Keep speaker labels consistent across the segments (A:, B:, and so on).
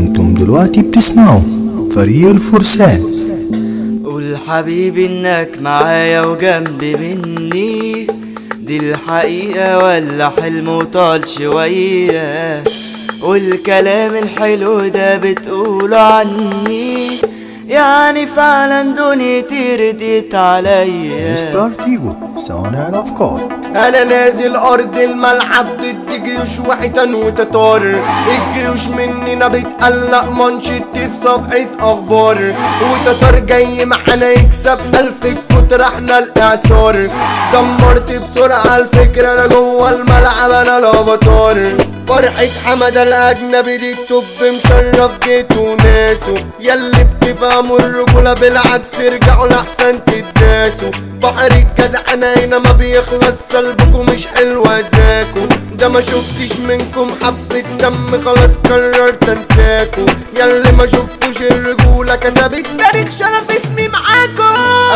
A: أنتم دلوقتي بتسمعوا فريق الفرسان.
B: قول حبيبي إنك معايا وجنبي مني. دي الحقيقة ولا حلم وطال شوية. والكلام الحلو ده بتقوله عني. يعني فعلا دنيتي رديت عليا
A: مستر تيجو صانع الأفكار.
C: أنا نازل ارض الملعب ضد جيوش وحيتان وتتار الجيوش مننا بتقلق منشط في صفحة أخبار. وتتار جاي معانا يكسب الف إحنا الإعصار. دمرت بسرعة الفكرة أنا جوه الملعب أنا الافاتار فرحة حمادة الأجنبي دي التوب مشرف جيته وناسه ياللي بتفهموا الرجولة بالعكس ارجعوا لأحسن تداسوا بحر الجدع أنا هنا ما بيخلص سلبكم مش حلوة ذاكوا ده ما شفتش منكم حبة دم خلاص قررت انساكوا ياللي ما شفتوش الرجولة كتبت تاريخ شرف اسمي معاكوا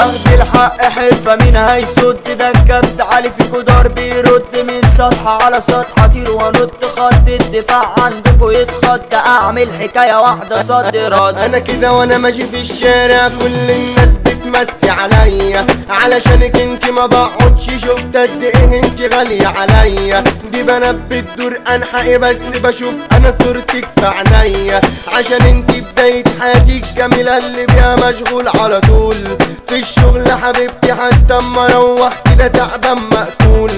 B: اخد الحق حرفة مين هيصد ده الكبس عالي فيكو دار بيرد. من سطح على سطح أطير وانط خط الدفاع عندكو يتخض أعمل حكاية واحدة صد. رد.
C: أنا كده وأنا ماشي في الشارع. كل الناس بتمسي عليا علشانك انت ما بقعدش شفت قد إيه انت غالية عليا. دي بنات بتدور انحقي بس بشوف أنا صورتك في عينيا. عشان انت بداية حياتي الجميلة اللي بيها مشغول على طول. في الشغل حبيبتي حتى اما أروح كده تعبان مقتول.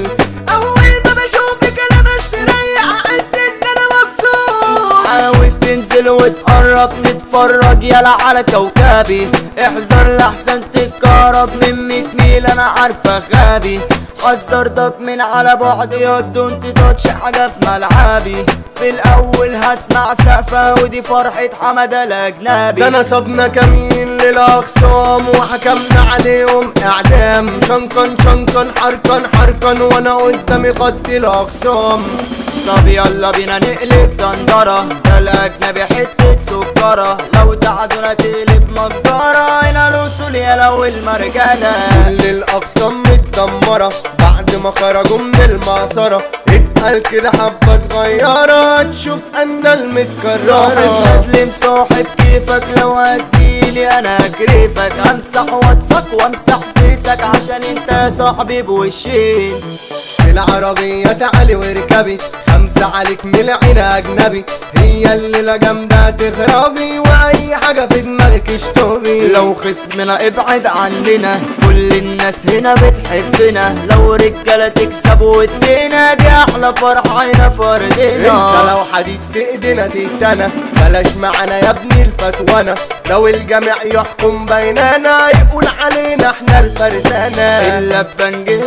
B: يلا على كوكبي. احذر لحسن تتكهرب من 100 ميل أنا عارفة غبي. حذرتك من على بعد يبدو انت تاتش حاجة في ملعبي. في الأول هسمع سقفة ودي فرحة حمادة الأجنبي.
C: ده نصبنا كمين للاخصام وحكمنا عليهم اعدام شنقن شنقن حركن حركن وأنا قدامي خط الاخصام
B: طب يلا بينا نقلب دندرة ده الأجنبي حتة سكرة. لو تعدونا تقلب مجزرة هنا الوصول يا لو المرجلة.
C: كل الاقسام متدمرة. بعد ما خرجوا من المعصرة. اتقال كده حبة صغيرة. تشوف
B: صاحب
C: المتكررة.
B: مدلم صاحب كيفك. لو هتجيلي أنا اكرفك أمسح واتسك وأمسح فيسك. عشان أنت صاحبي بوشين.
C: في العربية تعالي واركبي خمسة عليك من العين أجنبي هي الليلة جامدة تخربي وأي حاجة في دماغك اشطبي
B: لو خصمنا ابعد عننا كل الناس هنا بتحبنا. لو رجالة تكسب وادينا دي أحلى فرحة هنا
C: انت
B: فردنا
C: لو حديد في ايدينا تتنا بلاش معانا يا ابني الفتوانة. لو الجميع يحكم بيننا يقول علينا إحنا الفرسانة
B: إلا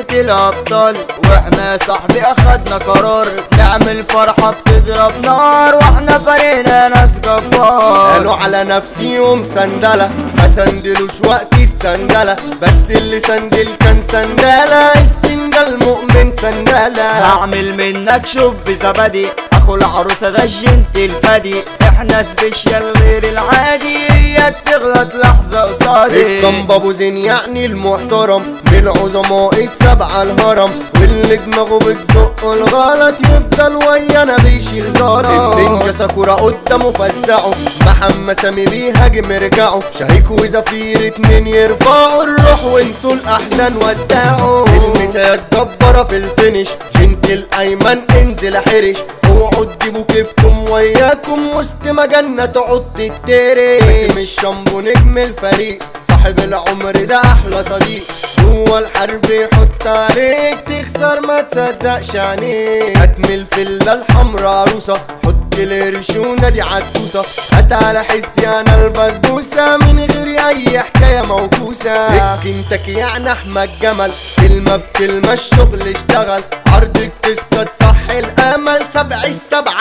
B: ببنجهة الأبطال. وإحنا يا صاحبي أخدنا قرار. نعمل فرحة بتضرب نار. وإحنا فريقنا ناس جبار.
C: قالوا على نفسيهم سندلة ما سندلوش وقت السندلة بس اللي سندل كان سندلة السندل مؤمن سندلة
B: هعمل منك شوب زبدي. أخو العروسة ده الجنت الفدي إحنا سبيشال غير العادي هي تغلط لحظة قصادي.
C: الكم ابو زين يعني المحترم من العظماء السبعة الهرم. واللي دماغه بتزق الغلط يفضل ويانا بيشيل زارة. النينجا ساكورا قدامه فزعه محمد سامي بيهاجم ارجعوا شهيك وزفير اتنين يرفعوا الروح وانسوا الأحزان ودعوا المثال جبارة في الفينش جنت الأيمن انزل حرش. اوعوا تجيبوا كيفكم وياكم وسط مجنة تقعد تتري باسم الشامبو نجم الفريق. صاحب العمر ده أحلى صديق. جوه الحرب يحط عليك تخسر ما تصدقش عينيك هتمي الفلة الحمرا عروسة حط القرش ونادي عدوسة. هات على حسي أنا البسبوسة. من غير أي حكاية موكوسة. انتك يعني أحمد جمل. كلمة بكلمة الشغل اشتغل. عرض القصة تصح الأمل. سبع السبعة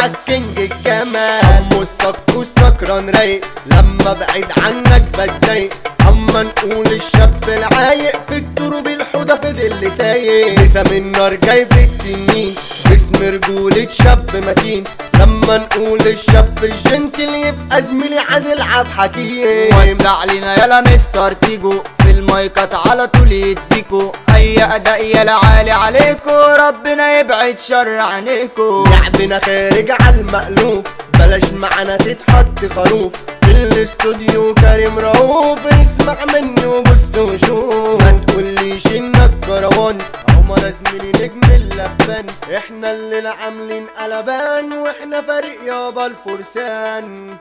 C: الكينج الجمال امو السكر سكران رايق لما بعيد عنك بتضايق أما نقول الشاب العايق في الدروب الحوضة فضل سايق. لسه من النار جاي في التنين. باسم رجولة شاب متين. لما نقول الشاب الجنتل يبقى زميلي هنلعب حكيم.
B: وسع لنا يلا مستر تيجو. في المايكات على طول يديكو. اي اداء يلا عالي عليكو ربنا يبعد شر عنيكو.
C: لعبنا خارج على المألوف بلاش معانا تتحط خروف. في الاستوديو كريم رؤوف اسمع مني وبص وشوف. ما تقوليش إنك كروان عمر زميلي نجم اللبان. إحنا اللي عاملين قلبان وإحنا فريق يابا الفرسان.